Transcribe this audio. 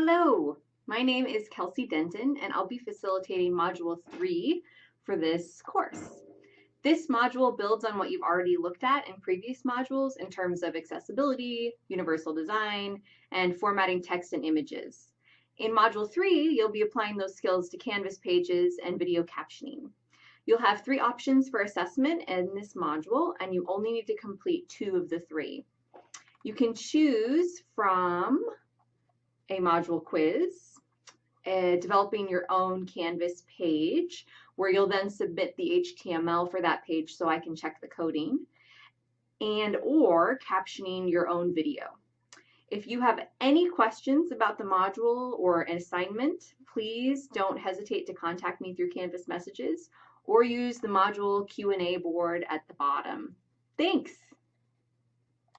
Hello, my name is Kelsey Denton and I'll be facilitating Module 3 for this course. This module builds on what you've already looked at in previous modules in terms of accessibility, universal design, and formatting text and images. In Module 3, you'll be applying those skills to Canvas pages and video captioning. You'll have three options for assessment in this module, and you only need to complete two of the three. You can choose from a module quiz, uh, developing your own Canvas page where you'll then submit the HTML for that page so I can check the coding, and or captioning your own video. If you have any questions about the module or an assignment, please don't hesitate to contact me through Canvas messages or use the module Q&A board at the bottom. Thanks!